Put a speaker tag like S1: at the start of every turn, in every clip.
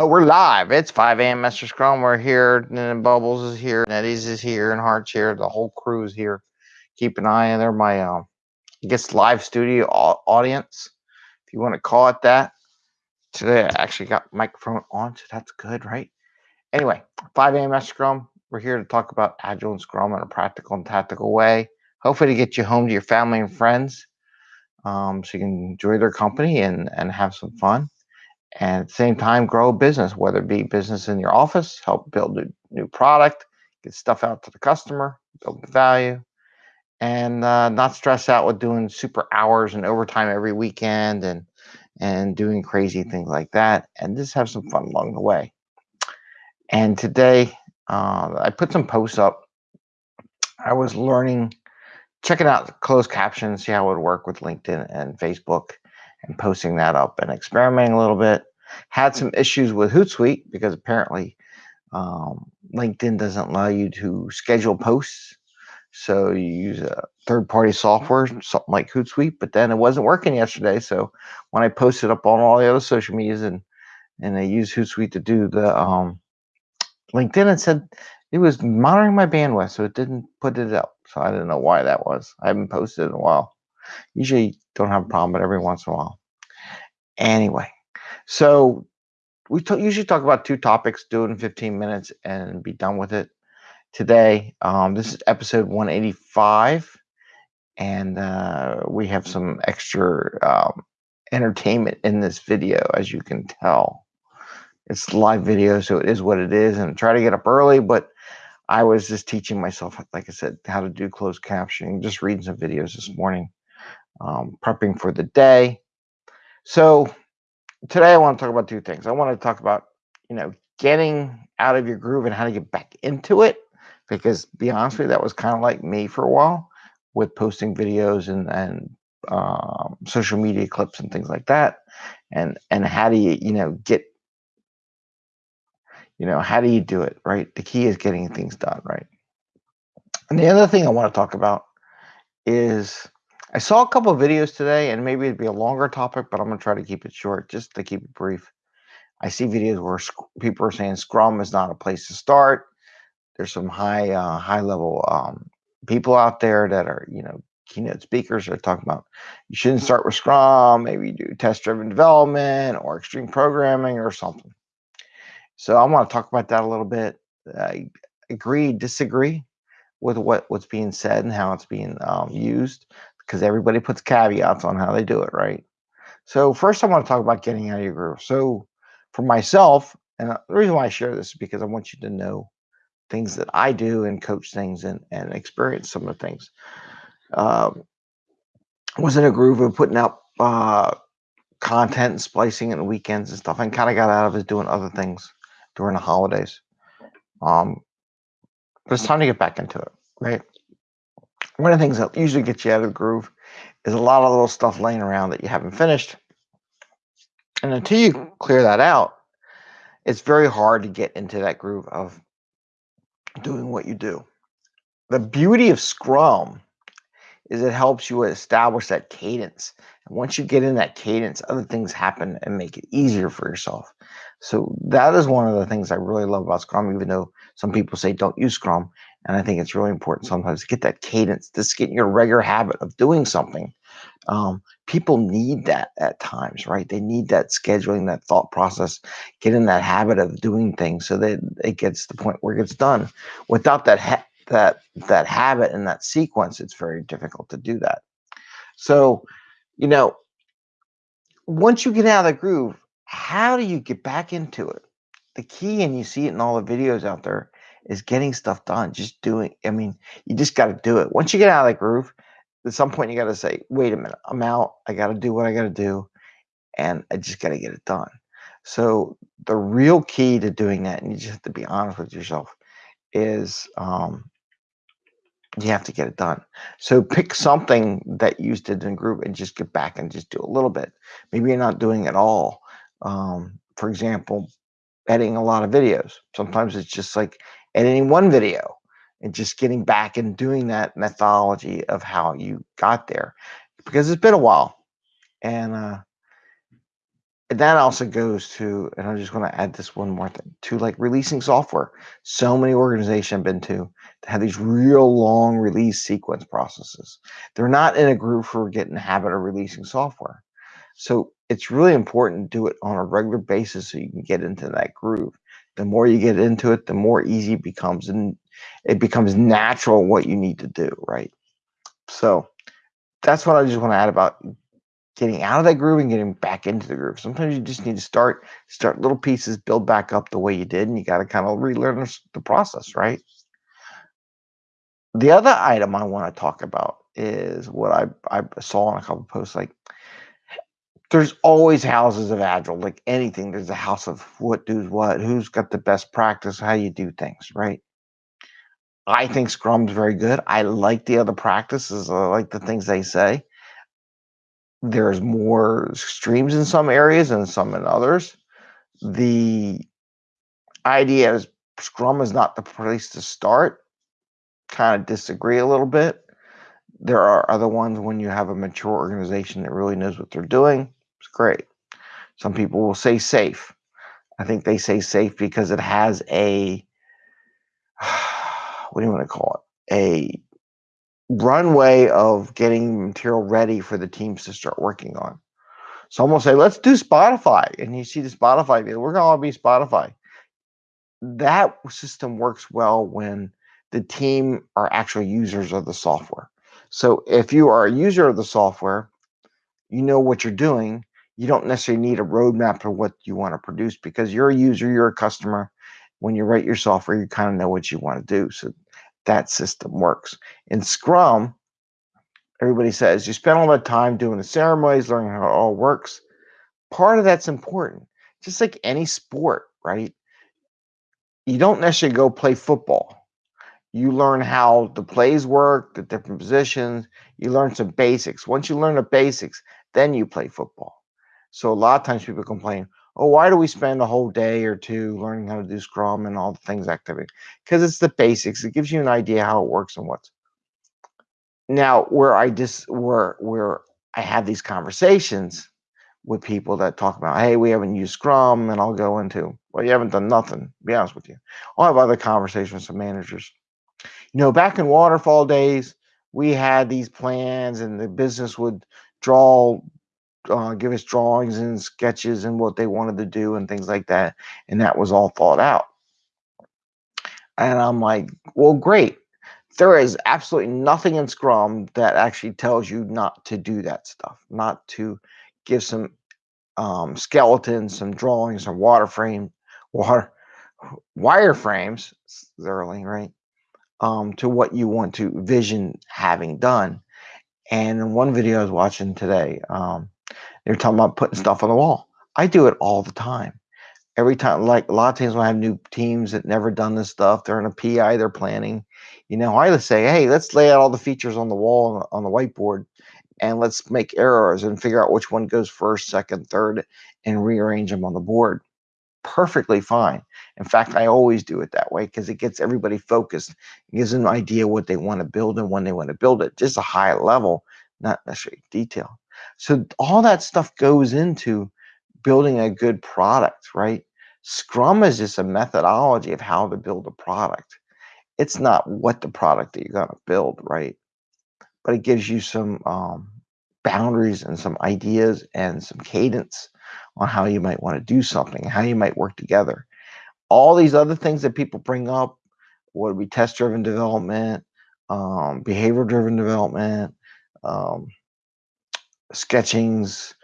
S1: Oh, we're live. It's 5 a.m. Master Scrum. We're here. And Bubbles is here. Nettie's is here. And Hart's here. The whole crew is here. Keep an eye on there. My, um, I guess, live studio audience, if you want to call it that. Today, I actually got microphone on, so that's good, right? Anyway, 5 a.m. Master Scrum. We're here to talk about Agile and Scrum in a practical and tactical way. Hopefully, to get you home to your family and friends um, so you can enjoy their company and, and have some fun and at the same time grow a business, whether it be business in your office, help build a new product, get stuff out to the customer, build value, and uh, not stress out with doing super hours and overtime every weekend and and doing crazy things like that, and just have some fun along the way. And today, uh, I put some posts up. I was learning, checking out closed captions, see how it would work with LinkedIn and Facebook and posting that up and experimenting a little bit. Had some issues with Hootsuite because apparently um, LinkedIn doesn't allow you to schedule posts. So you use a third-party software, something like Hootsuite, but then it wasn't working yesterday. So when I posted up on all the other social medias and and I used Hootsuite to do the um, LinkedIn, it said it was monitoring my bandwidth, so it didn't put it up. So I didn't know why that was. I haven't posted in a while. Usually don't have a problem, but every once in a while. Anyway, so we usually talk about two topics, do it in 15 minutes and be done with it. Today, um, this is episode 185, and uh, we have some extra um, entertainment in this video, as you can tell. It's live video, so it is what it is, and try to get up early, but I was just teaching myself, like I said, how to do closed captioning, just reading some videos this morning um, prepping for the day. So today I want to talk about two things. I want to talk about, you know, getting out of your groove and how to get back into it. Because be honest with you, that was kind of like me for a while with posting videos and and um, social media clips and things like that. And and how do you you know get you know how do you do it right? The key is getting things done right. And the other thing I want to talk about is I saw a couple videos today, and maybe it'd be a longer topic, but I'm gonna try to keep it short, just to keep it brief. I see videos where people are saying Scrum is not a place to start. There's some high uh, high level um, people out there that are you know keynote speakers are talking about you shouldn't start with Scrum. Maybe do test driven development or extreme programming or something. So I want to talk about that a little bit. I agree, disagree with what what's being said and how it's being um, used because everybody puts caveats on how they do it, right? So first I want to talk about getting out of your groove. So for myself, and the reason why I share this is because I want you to know things that I do and coach things and, and experience some of the things. Um, was in a groove of putting out uh, content and splicing and weekends and stuff and kind of got out of it doing other things during the holidays. Um, but it's time to get back into it, right? One of the things that usually gets you out of the groove is a lot of little stuff laying around that you haven't finished. And until you clear that out, it's very hard to get into that groove of doing what you do. The beauty of Scrum is it helps you establish that cadence. And once you get in that cadence, other things happen and make it easier for yourself. So that is one of the things I really love about Scrum, even though some people say don't use Scrum. And I think it's really important sometimes to get that cadence, just get in your regular habit of doing something. Um, people need that at times, right? They need that scheduling, that thought process, get in that habit of doing things so that it gets to the point where it gets done. Without that ha- that that habit and that sequence, it's very difficult to do that. So, you know, once you get out of the groove, how do you get back into it? The key, and you see it in all the videos out there, is getting stuff done, just doing. I mean, you just got to do it. Once you get out of the groove, at some point you got to say, wait a minute, I'm out. I got to do what I got to do. And I just got to get it done. So the real key to doing that, and you just have to be honest with yourself, is um, you have to get it done. So pick something that you did in group and just get back and just do a little bit. Maybe you're not doing it all. Um, for example, editing a lot of videos. Sometimes it's just like editing one video and just getting back and doing that methodology of how you got there because it's been a while and uh, that also goes to, and I'm just going to add this one more thing to like releasing software. So many organizations I've been to have these real long release sequence processes. They're not in a group for getting the habit of releasing software. So it's really important to do it on a regular basis so you can get into that groove. The more you get into it, the more easy it becomes, and it becomes natural what you need to do, right? So that's what I just want to add about getting out of that groove and getting back into the groove. Sometimes you just need to start start little pieces, build back up the way you did, and you got to kind of relearn the process, right? The other item I want to talk about is what I I saw in a couple posts. Like, there's always houses of agile, like anything. There's a house of what does what, who's got the best practice, how you do things, right? I mm. think Scrum's very good. I like the other practices. I like the things they say there's more streams in some areas and some in others. The idea is Scrum is not the place to start. Kind of disagree a little bit. There are other ones when you have a mature organization that really knows what they're doing. Great. Some mm-hmm. people will say SAFe. I think they say SAFe because it has a what do you want to call it? A runway of getting material ready for the teams to start working on. Someone will say, let's do Spotify. And you see the Spotify, we're going to all be Spotify. That system works well when the team are actual users of the software. So if you are a user of the software, you know what you're doing. You don't necessarily need a roadmap for what you want to produce because you're a user, you're a customer. When you write your software, you kind of know what you want to do. So that system works. In Scrum, everybody says you spend all that time doing the ceremonies, learning how it all works. Part of that's important, just like any sport, right? You don't necessarily go play football. You learn how the plays work, the different positions. You learn some basics. Once you learn the basics, then you play football. So a lot of times people complain, oh, why do we spend a whole day or two learning how to do Scrum and all the things activity? Because it's the basics. It gives you an idea how it works and what's. Now, where I just where where I have these conversations with people that talk about, hey, we haven't used Scrum, and I'll go into, well, you haven't done nothing. Be honest with you, I'll have other conversations with some managers. You know, back in waterfall days, we had these plans, and the business would draw uh, give us drawings and sketches and what they wanted to do and things like that. And that was all thought out. And I'm like, well, great. There is absolutely nothing in Scrum that actually tells you not to do that stuff, not to give some um, skeletons, some drawings, some water frame, water wireframes, thoroughly, right? Um, to what you want to vision having done. And one video I was watching today, um, they're talking about putting mm-hmm. stuff on the wall. I do it all the time. Every time, like a lot of times when I have new teams that never done this stuff, they're in a PI, they're planning. You know, I just say, hey, let's lay out all the features on the wall on the whiteboard and let's make errors and figure out which one goes first, second, third, and rearrange them on the board. Perfectly fine. In fact, I always do it that way because it gets everybody focused. It gives them an idea what they want to build and when they want to build it, just a high level, not necessarily detail. So all that stuff goes into building a good product, right? Scrum is just a methodology of how to build a product. It's not what the product that you're going to build, right? But it gives you some um, boundaries and some ideas and some cadence on how you might want to do something, how you might work together. All these other things that people bring up, would be test-driven development, um, behavior-driven development, um, sketchings,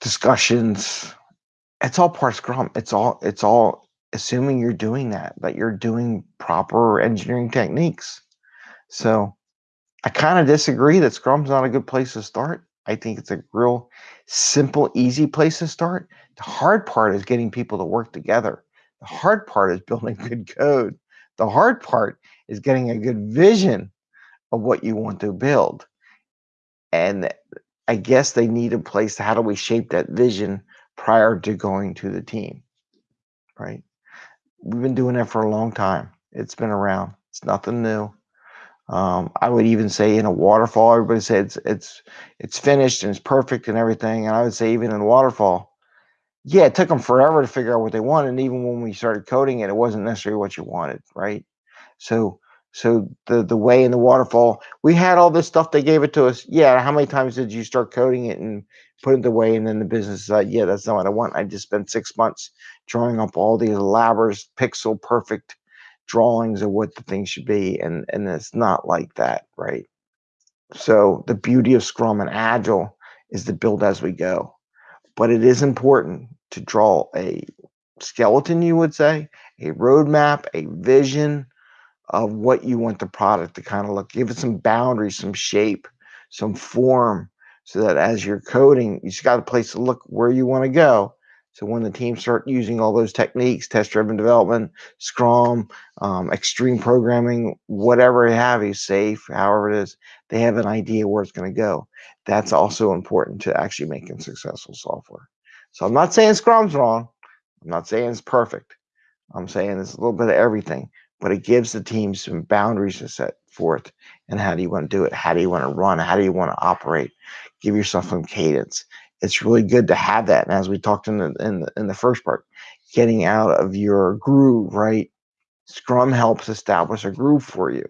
S1: discussions. It's all part Scrum. It's all it's all assuming you're doing that, that you're doing proper engineering techniques. So I kind of disagree that Scrum's not a good place to start. I think it's a real simple, easy place to start. The hard part is getting people to work together. The hard part is building good code. The hard part is getting a good vision of what you want to build. And I guess they need a place how do we shape that vision prior to going to the team, right? We've been doing that for a long time. It's been around. It's nothing new. Um, I would even say in a waterfall, everybody says it's it's it's finished and it's perfect and everything. And I would say even in waterfall, yeah, it took them forever to figure out what they wanted. And even when we started coding it, it wasn't necessarily what you wanted, right? So so the the way in the waterfall, we had all this stuff. They gave it to us. Yeah, how many times did you start coding it and put it the way? And then the business like, yeah, that's not what I want. I just spent six months drawing up all these elaborate, pixel perfect drawings of what the thing should be, and and it's not like that, right? So the beauty of Scrum and Agile is to build as we go, but it is important to draw a skeleton, you would say, a roadmap, a vision of what you want the product to kind of look. Give it some boundaries, some shape, some form, so that as you're coding, you just got a place to look where you want to go. So when the teams start using all those techniques, test-driven development, Scrum, um, extreme programming, whatever you have you, SAFe, however it is, they have an idea where it's going to go. That's also important to actually making successful software. So I'm not saying Scrum's wrong. I'm not saying it's perfect. I'm saying it's a little bit of everything, but it gives the team some boundaries to set forth. And how do you want to do it? How do you want to run? How do you want to operate? Give yourself some cadence it's really good to have that. And as we talked in the in the, in the first part, getting out of your groove, right? Scrum helps establish a groove for you.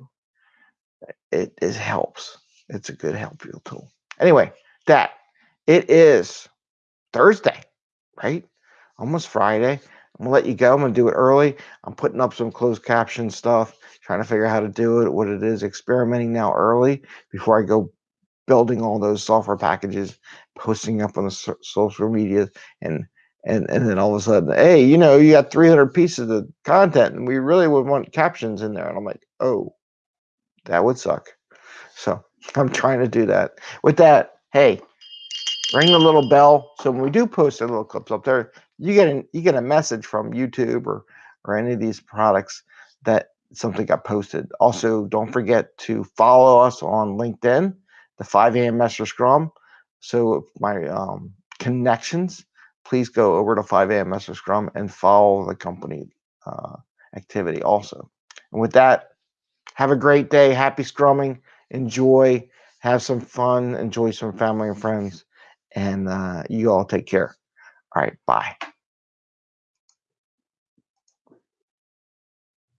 S1: It, it helps. It's a good help tool. Anyway, that it is Thursday, right? Almost Friday. I'm gonna let you go. I'm gonna do it early. I'm putting up some closed caption stuff, trying to figure out how to do it, what it is, experimenting now early before I go building all those software packages, posting up on the so social media, and and and then all of a sudden, hey, you know, you got 300 pieces of content, and we really would want captions in there. And I'm like, oh, that would suck. So I'm trying to do that. With that, hey, ring the little bell. So when we do post a little clips up there, you get an, you get a message from YouTube or or any of these products that something got posted. Also, don't forget to follow us on LinkedIn the 5 a.m. Master Scrum. So my um, connections, please go over to 5 a.m. Master Scrum and follow the company uh, activity also. And with that, have a great day. Happy scrumming. Enjoy. Have some fun. Enjoy some family and friends. And uh, you all take care. All right. Bye.